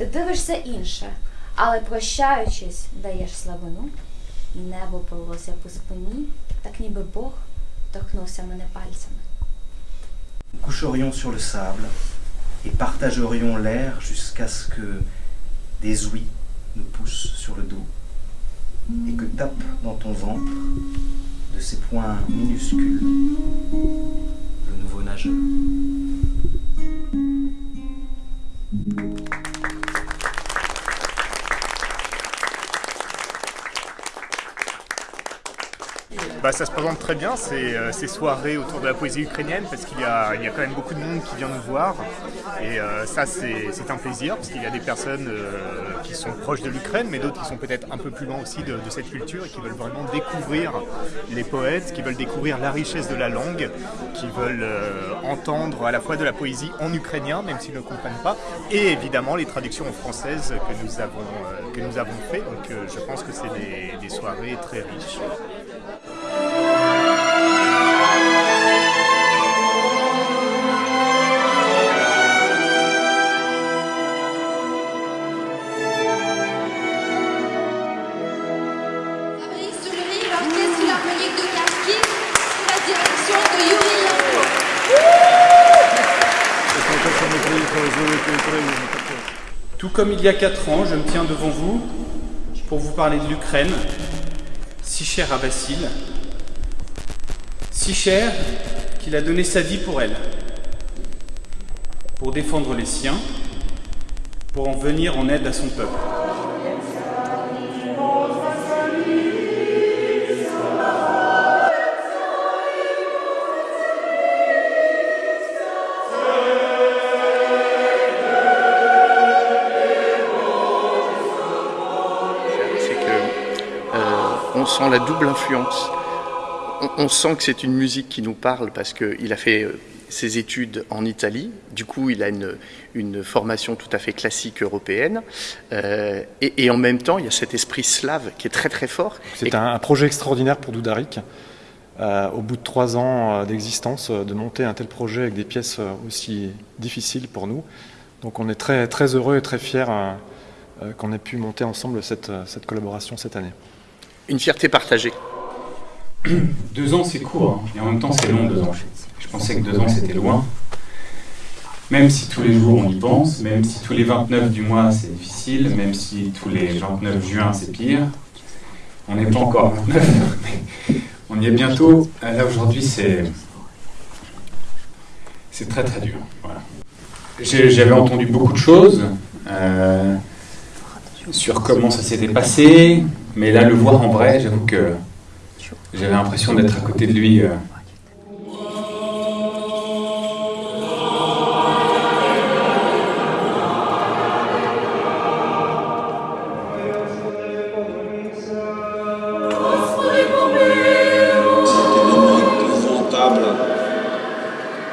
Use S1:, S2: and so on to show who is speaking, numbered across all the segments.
S1: Ти дивишся інше, але прощаючись, даєш слабину, і небо полилося по спині, так ніби Бог торкнувся мене пальцями.
S2: Coucherions sur le sable et partagerions l'air jusqu'à ce que des ouïes nous poussent sur le dos et que tape dans ton ventre de ses poings minuscules le nouveau nageur.
S3: Bah, ça se présente très bien, ces, euh, ces soirées autour de la poésie ukrainienne, parce qu'il y y a quand même beaucoup de monde qui vient nous voir. Et euh, ça, c'est un plaisir, parce qu'il y a des personnes euh, qui sont proches de l'Ukraine, mais d'autres qui sont peut-être un peu plus loin aussi de, cette culture et qui veulent vraiment découvrir les poètes, qui veulent découvrir la richesse de la langue, qui veulent entendre à la fois de la poésie en ukrainien, même s'ils ne comprennent pas, et évidemment les traductions en française que nous avons, que nous avons fait. Donc je pense que c'est des soirées très riches.
S4: Tout comme il y a quatre ans, je me tiens devant vous pour vous parler de l'Ukraine, si chère à Vassil, si chère qu'il a donné sa vie pour elle, pour défendre les siens, pour en venir en aide à son peuple.
S5: On sent la double influence. On, on sent que c'est une musique qui nous parle parce qu'il a fait euh, ses études en Italie. Du coup, il a une, une formation tout à fait classique européenne. Euh, et, et en même temps, il y a cet esprit slave qui est très très fort.
S6: C'est un, un projet extraordinaire pour Doudarik. Euh, au bout de trois ans d'existence, de monter un tel projet avec des pièces aussi difficiles pour nous. Donc on est très, très heureux et très fiers euh, qu'on ait pu monter ensemble cette, cette collaboration cette année.
S5: Une fierté partagée.
S4: Deux ans, c'est court, hein, et en même temps, c'est long, deux ans. Je pensais que deux ans, c'était loin. Même si tous les jours, on y pense, même si tous les 29 du mois, c'est difficile, même si tous les 29 juin, c'est pire. On n'est pas encore à 29, mais on y est bientôt. Euh, Là, aujourd'hui, c'est... C'est très, très dur. Voilà. J'avais entendu beaucoup de choses euh, sur comment ça s'était passé, mais là, le voir en vrai, j'avoue que... J'avais l'impression d'être à côté de lui. euh.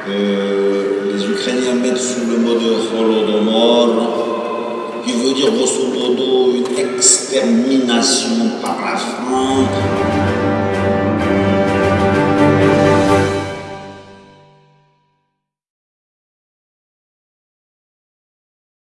S7: que les Ukrainiens mettent sous le mot de Holodomor, qui veut dire grosso modo une extermination par la faim.